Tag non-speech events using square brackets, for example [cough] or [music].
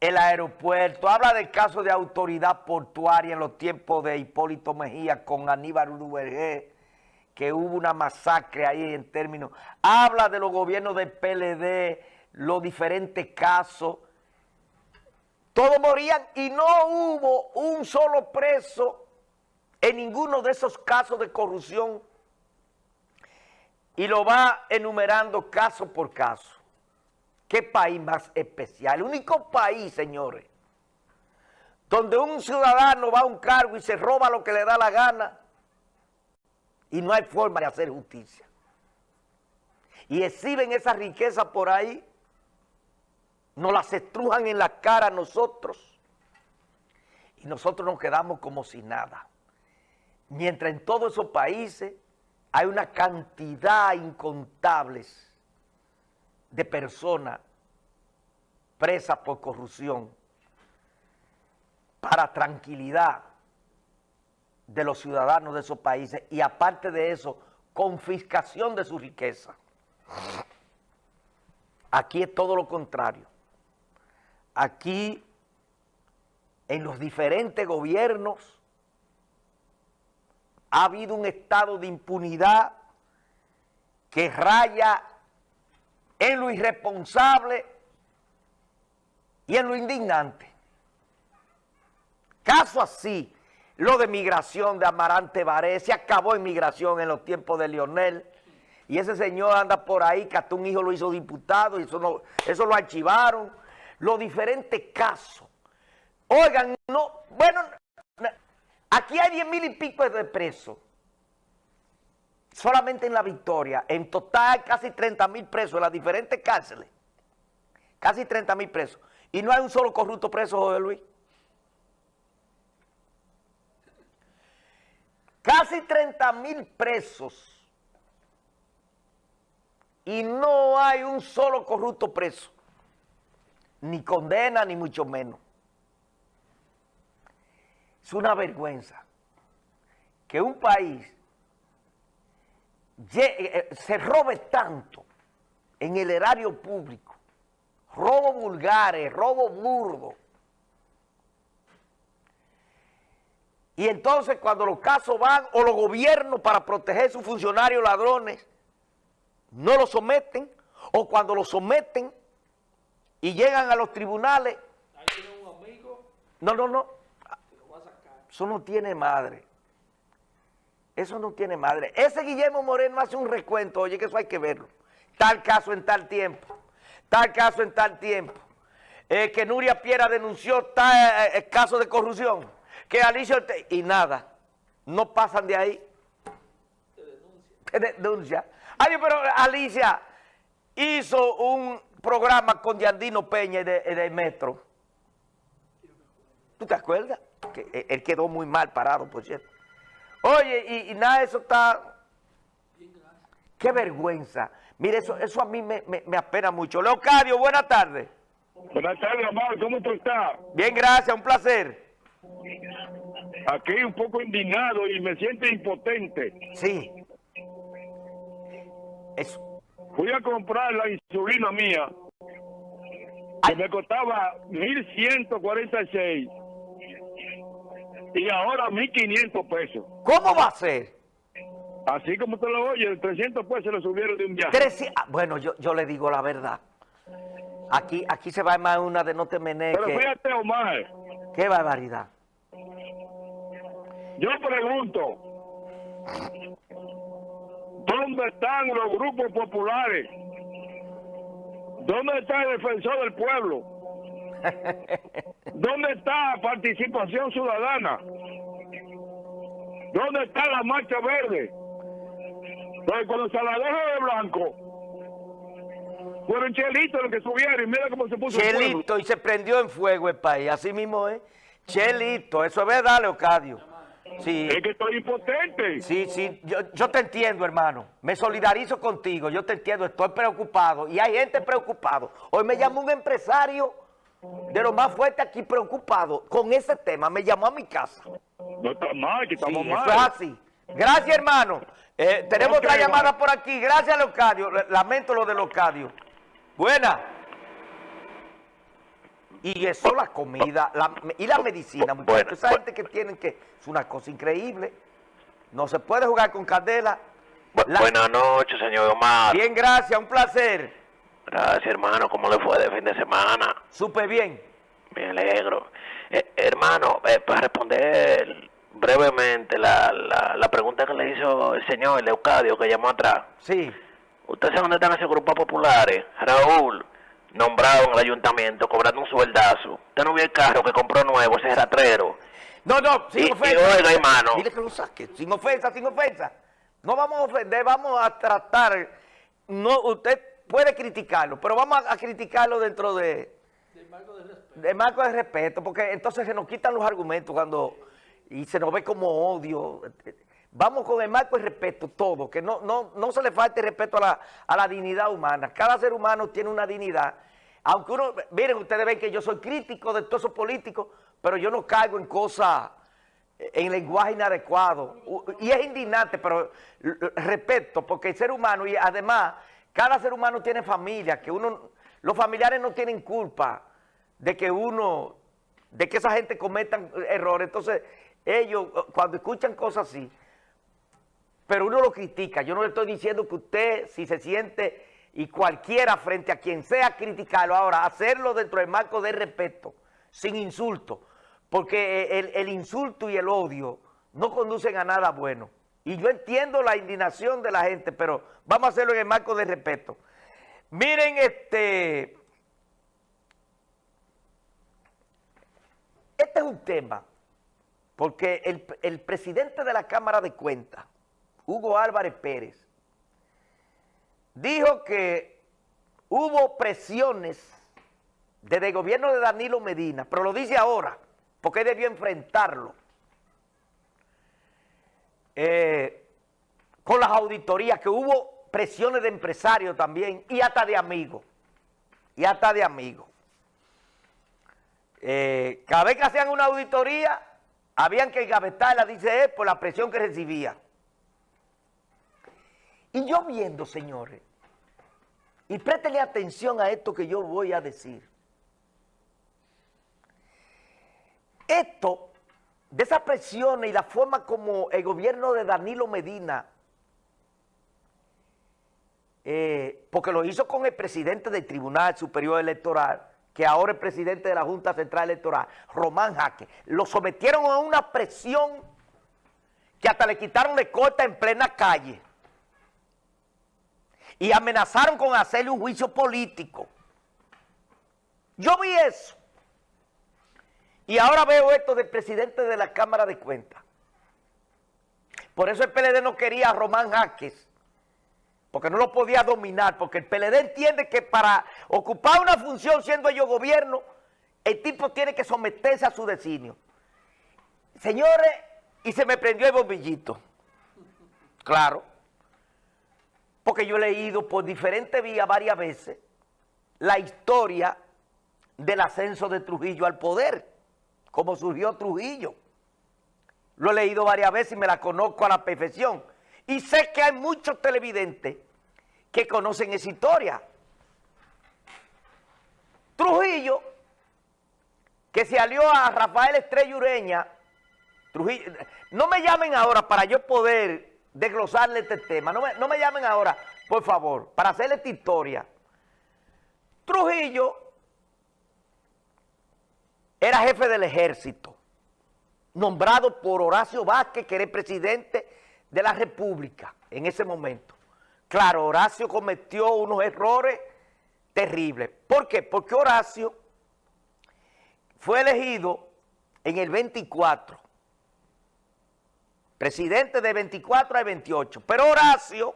el aeropuerto, habla del caso de autoridad portuaria en los tiempos de Hipólito Mejía con Aníbal Urubergé, que hubo una masacre ahí en términos, habla de los gobiernos del PLD, los diferentes casos, todos morían y no hubo un solo preso en ninguno de esos casos de corrupción. Y lo va enumerando caso por caso. ¿Qué país más especial? El único país, señores, donde un ciudadano va a un cargo y se roba lo que le da la gana y no hay forma de hacer justicia. Y exhiben esa riqueza por ahí, nos las estrujan en la cara a nosotros y nosotros nos quedamos como si nada. Mientras en todos esos países hay una cantidad incontables de personas presas por corrupción para tranquilidad de los ciudadanos de esos países y aparte de eso, confiscación de su riqueza. Aquí es todo lo contrario. Aquí, en los diferentes gobiernos, ha habido un estado de impunidad que raya en lo irresponsable y en lo indignante. Caso así, lo de migración de Amarante Baré, se acabó en migración en los tiempos de Lionel, y ese señor anda por ahí, que hasta un hijo lo hizo diputado, y eso, eso lo archivaron. Los diferentes casos. Oigan, no, bueno, aquí hay diez mil y pico de presos solamente en la Victoria, en total casi 30 mil presos en las diferentes cárceles. Casi 30 mil presos. Y no hay un solo corrupto preso, José Luis. Casi 30 mil presos. Y no hay un solo corrupto preso. Ni condena, ni mucho menos. Es una vergüenza que un país se robe tanto en el erario público, robo vulgares, robo burdo. Y entonces cuando los casos van, o los gobiernos para proteger a sus funcionarios ladrones, no los someten, o cuando los someten y llegan a los tribunales. No, no, no. Eso no tiene madre. Eso no tiene madre. Ese Guillermo Moreno hace un recuento, oye, que eso hay que verlo. Tal caso en tal tiempo, tal caso en tal tiempo. Eh, que Nuria Piera denunció tal eh, eh, caso de corrupción. Que Alicia... Y nada, no pasan de ahí. Te denuncia. Ay, pero Alicia hizo un programa con Yandino Peña de, de Metro. ¿Tú te acuerdas? Que él quedó muy mal parado, por cierto. Oye, y, nada, eso está... Qué vergüenza. Mire, eso, eso a mí me, me, apena mucho. Leocadio, buenas tardes. Buenas tardes, Amado. ¿Cómo tú estás? Bien, gracias. Un placer. Aquí un poco indignado y me siento impotente. Sí. Eso. Fui a comprar la insulina mía, que me costaba 1.146 y ahora 1.500 pesos. ¿Cómo va a ser? Así como te lo oye, 300 pesos lo subieron de un viaje. Ah, bueno, yo, yo le digo la verdad. Aquí aquí se va a más una de no te Pero fíjate, Omar. Qué barbaridad. Yo pregunto, ¿dónde están los grupos populares? ¿Dónde está el defensor del pueblo? [laughs] ¿Dónde está participación ciudadana? ¿Dónde está la marcha verde? Porque cuando se la deja de blanco, fueron chelitos los que subieron y mira cómo se puso Chelito y se prendió en fuego el país, así mismo es. Chelito, eso es verdad, Leocadio. Sí. Es que estoy impotente. Sí, sí, yo, yo te entiendo, hermano. Me solidarizo contigo, yo te entiendo, estoy preocupado. Y hay gente preocupado. Hoy me llamó un empresario de lo más fuerte aquí preocupado con ese tema, me llamó a mi casa. No está mal, que estamos mal. Eso es así. Gracias, hermano. Eh, tenemos otra llamada por aquí. Gracias, Leocadio. Lamento lo de Leocadio. Buena. Y eso, la comida la- y la medicina, muchachos. Esa gente que tienen que... Es una cosa increíble. No se puede jugar con candela. Bu- La- Buenas noches, señor Omar. Bien, gracias, un placer. Gracias, hermano. ¿Cómo le fue de fin de semana? Supe bien. Me alegro. Eh, hermano, eh, para responder brevemente la, la, la pregunta que le hizo el señor Leucadio que llamó atrás. Sí. ¿Usted sabe dónde están esos grupos populares? Raúl, nombrado en el ayuntamiento, cobrando un sueldazo. ¿Usted no vio el carro que compró nuevo, ese ratrero? No, no, sin Y- y ofensa. oiga, hermano. Dile que lo saque, sin ofensa, sin ofensa. No vamos a ofender, vamos a tratar. No, usted puede criticarlo, pero vamos a, a criticarlo dentro de del marco de respeto, porque entonces se nos quitan los argumentos cuando y se nos ve como odio. Vamos con el marco de respeto todo, que no, no, no se le falte respeto a la, a la dignidad humana. Cada ser humano tiene una dignidad. Aunque uno, miren, ustedes ven que yo soy crítico de todos esos políticos, pero yo no caigo en cosas, en lenguaje inadecuado. Y es indignante, pero respeto, porque el ser humano, y además, cada ser humano tiene familia, que uno, los familiares no tienen culpa de que uno, de que esa gente cometan errores. Entonces, ellos, eh, cuando escuchan cosas así, pero uno lo critica. Yo no le estoy diciendo que usted, si se siente, y cualquiera frente a quien sea, criticarlo. Ahora, hacerlo dentro del marco de respeto, sin insulto, porque el, el insulto y el odio no conducen a nada bueno. Y yo entiendo la indignación de la gente, pero vamos a hacerlo en el marco de respeto. Miren, este... Este es un tema, porque el, el presidente de la Cámara de Cuentas, Hugo Álvarez Pérez, dijo que hubo presiones desde el gobierno de Danilo Medina, pero lo dice ahora, porque él debió enfrentarlo, eh, con las auditorías, que hubo presiones de empresarios también, y hasta de amigos, y hasta de amigos. Eh, cada vez que hacían una auditoría, habían que engavetarla, dice él, por la presión que recibía. Y yo viendo, señores, y préstenle atención a esto que yo voy a decir. Esto, de esas presiones y la forma como el gobierno de Danilo Medina, eh, porque lo hizo con el presidente del Tribunal Superior Electoral, que ahora es presidente de la Junta Central Electoral, Román Jaque, lo sometieron a una presión que hasta le quitaron de corta en plena calle y amenazaron con hacerle un juicio político. Yo vi eso. Y ahora veo esto del presidente de la Cámara de Cuentas. Por eso el PLD no quería a Román Jaques, porque no lo podía dominar, porque el PLD entiende que para ocupar una función siendo ellos gobierno, el tipo tiene que someterse a su designio. Señores, y se me prendió el bombillito. Claro. Porque yo he leído por diferentes vías varias veces la historia del ascenso de Trujillo al poder, cómo surgió Trujillo. Lo he leído varias veces y me la conozco a la perfección. Y sé que hay muchos televidentes que conocen esa historia. Trujillo, que se alió a Rafael Estrella Ureña, Trujillo, no me llamen ahora para yo poder desglosarle este tema, no me, no me llamen ahora, por favor, para hacerle esta historia. Trujillo era jefe del ejército, nombrado por Horacio Vázquez, que era presidente de la República en ese momento. Claro, Horacio cometió unos errores terribles. ¿Por qué? Porque Horacio fue elegido en el 24, presidente de 24 al 28, pero Horacio